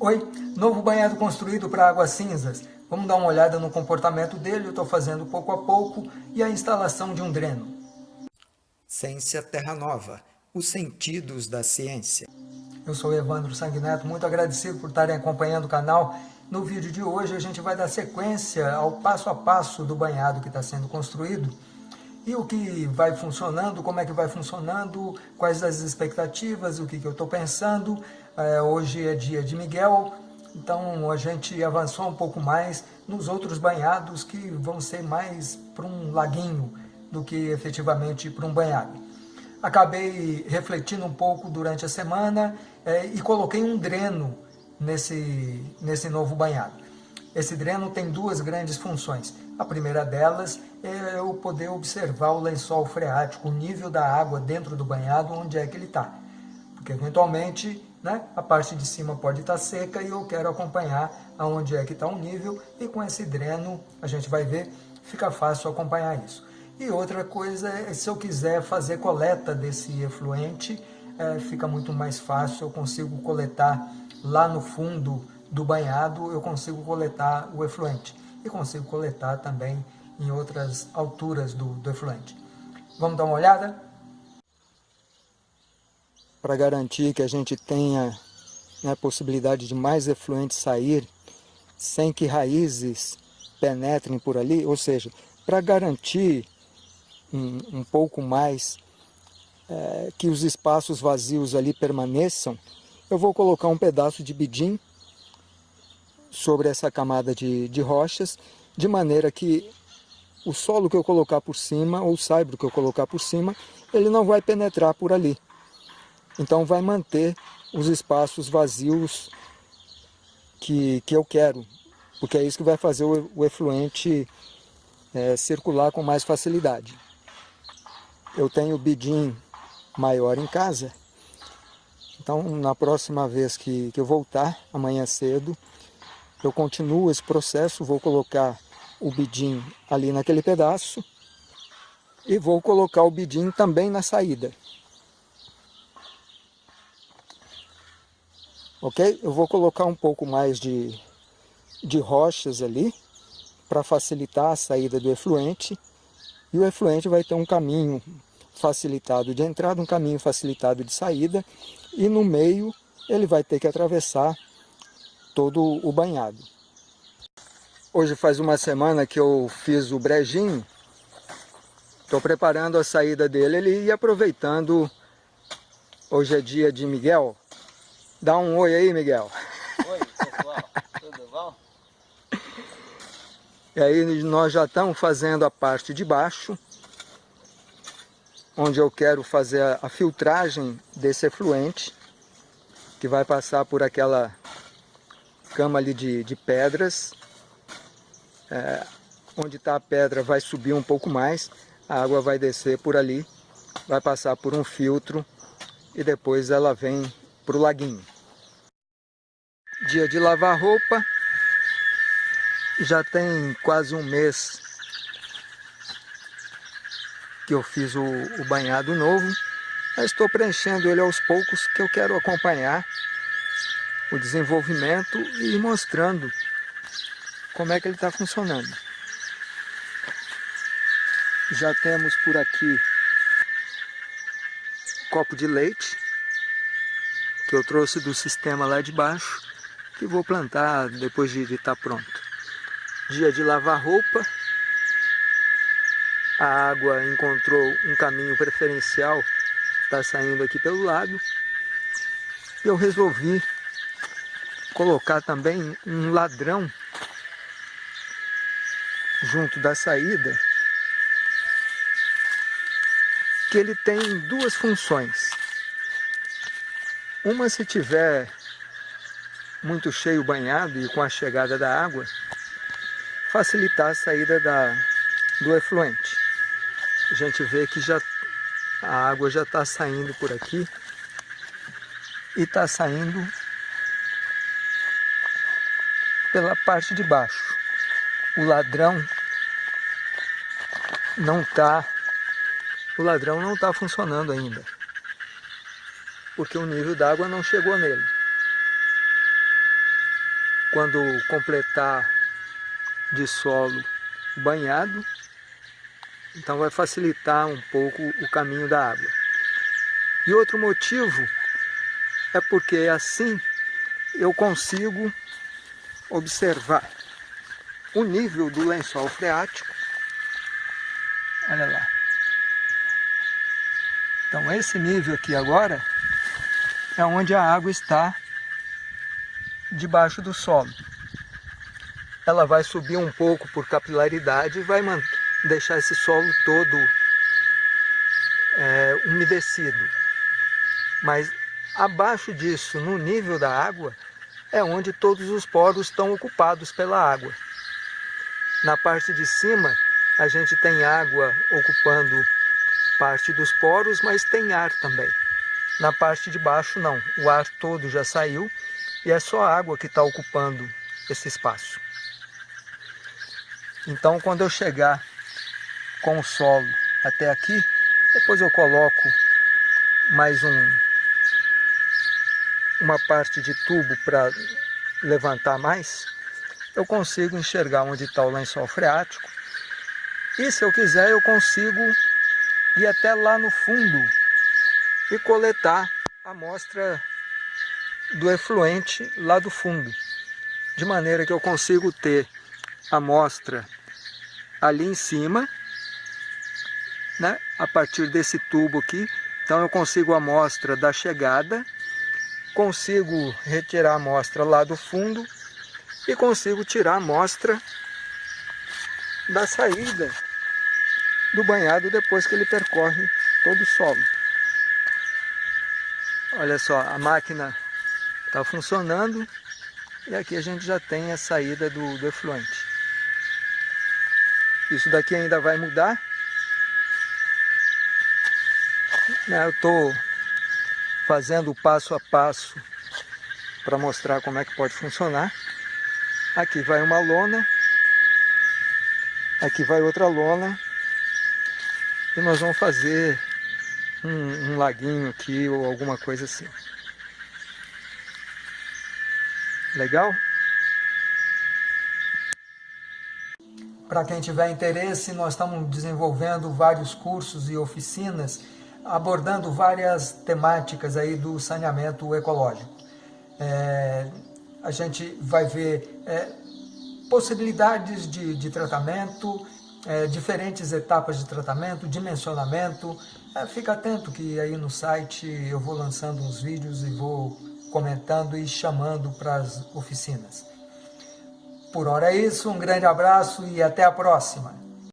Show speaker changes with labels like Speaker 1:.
Speaker 1: Oi, novo banhado construído para águas cinzas. Vamos dar uma olhada no comportamento dele, eu estou fazendo pouco a pouco, e a instalação de um dreno.
Speaker 2: Ciência Terra Nova, os sentidos da ciência.
Speaker 1: Eu sou Evandro Sanguineto, muito agradecido por estarem acompanhando o canal. No vídeo de hoje a gente vai dar sequência ao passo a passo do banhado que está sendo construído e o que vai funcionando, como é que vai funcionando, quais as expectativas, o que, que eu estou pensando. É, hoje é dia de Miguel, então a gente avançou um pouco mais nos outros banhados que vão ser mais para um laguinho do que efetivamente para um banhado. Acabei refletindo um pouco durante a semana é, e coloquei um dreno nesse, nesse novo banhado. Esse dreno tem duas grandes funções. A primeira delas é eu poder observar o lençol freático, o nível da água dentro do banhado, onde é que ele está. Porque eventualmente né, a parte de cima pode estar tá seca e eu quero acompanhar aonde é que está o nível e com esse dreno a gente vai ver, fica fácil acompanhar isso. E outra coisa é se eu quiser fazer coleta desse efluente, é, fica muito mais fácil, eu consigo coletar lá no fundo do banhado, eu consigo coletar o efluente e consigo coletar também em outras alturas do, do efluente. Vamos dar uma olhada? Para garantir que a gente tenha né, a possibilidade de mais efluente sair sem que raízes penetrem por ali, ou seja, para garantir um, um, pouco mais é, que os espaços vazios ali permaneçam, eu vou colocar um pedaço de bidim sobre essa camada de, de rochas, de maneira que o solo que eu colocar por cima, ou o saibro que eu colocar por cima, ele não vai penetrar por ali. Então vai manter os espaços vazios que, que eu quero, porque é isso que vai fazer o, o efluente é, circular com mais facilidade. Eu tenho bidim maior em casa, então na próxima vez que, que eu voltar, amanhã cedo, eu continuo esse processo, vou colocar o bidim ali naquele pedaço e vou colocar o bidim também na saída. Ok? Eu vou colocar um pouco mais de, de rochas ali para facilitar a saída do efluente e o efluente vai ter um caminho facilitado de entrada, um caminho facilitado de saída e no meio ele vai ter que atravessar todo o banhado. Hoje faz uma semana que eu fiz o brejinho, estou preparando a saída dele ele, e aproveitando, hoje é dia de Miguel, dá um oi aí Miguel.
Speaker 3: Oi pessoal, tudo bom?
Speaker 1: E aí nós já estamos fazendo a parte de baixo, onde eu quero fazer a filtragem desse efluente, que vai passar por aquela cama ali de, de pedras. É, onde está a pedra vai subir um pouco mais, a água vai descer por ali, vai passar por um filtro e depois ela vem para o laguinho. Dia de lavar roupa, já tem quase um mês que eu fiz o, o banhado novo, mas estou preenchendo ele aos poucos que eu quero acompanhar o desenvolvimento e mostrando como é que ele está funcionando. Já temos por aqui copo de leite, que eu trouxe do sistema lá de baixo, que vou plantar depois de estar tá pronto. Dia de lavar roupa, a água encontrou um caminho preferencial, está saindo aqui pelo lado, e eu resolvi colocar também um ladrão junto da saída, que ele tem duas funções. Uma se tiver muito cheio banhado e com a chegada da água, facilitar a saída da, do efluente. A gente vê que já a água já está saindo por aqui e está saindo pela parte de baixo. O ladrão não está o ladrão não está funcionando ainda, porque o nível d'água não chegou nele. quando completar de solo banhado, então vai facilitar um pouco o caminho da água. E outro motivo é porque assim eu consigo observar o nível do lençol freático. Olha lá. Então esse nível aqui agora é onde a água está debaixo do solo. Ela vai subir um pouco por capilaridade e vai deixar esse solo todo é, umedecido. Mas abaixo disso, no nível da água, é onde todos os poros estão ocupados pela água. Na parte de cima, a gente tem água ocupando parte dos poros, mas tem ar também. Na parte de baixo, não. O ar todo já saiu e é só a água que está ocupando esse espaço. Então, quando eu chegar com o solo até aqui, depois eu coloco mais um, uma parte de tubo para levantar mais, eu consigo enxergar onde está o lençol freático. E se eu quiser eu consigo ir até lá no fundo e coletar a amostra do efluente lá do fundo, de maneira que eu consigo ter a amostra ali em cima, né, a partir desse tubo aqui, então eu consigo a amostra da chegada, consigo retirar a amostra lá do fundo e consigo tirar a amostra da saída do banhado depois que ele percorre todo o solo. Olha só, a máquina está funcionando e aqui a gente já tem a saída do, do efluente. Isso daqui ainda vai mudar. Né, eu estou fazendo passo a passo para mostrar como é que pode funcionar. Aqui vai uma lona, aqui vai outra lona e nós vamos fazer um, um laguinho aqui ou alguma coisa assim. Legal? Para quem tiver interesse, nós estamos desenvolvendo vários cursos e oficinas abordando várias temáticas aí do saneamento ecológico. É, a gente vai ver é, possibilidades de, de tratamento, é, diferentes etapas de tratamento, dimensionamento. É, fica atento que aí no site eu vou lançando uns vídeos e vou comentando e chamando para as oficinas. Por hora é isso, um grande abraço e até a próxima.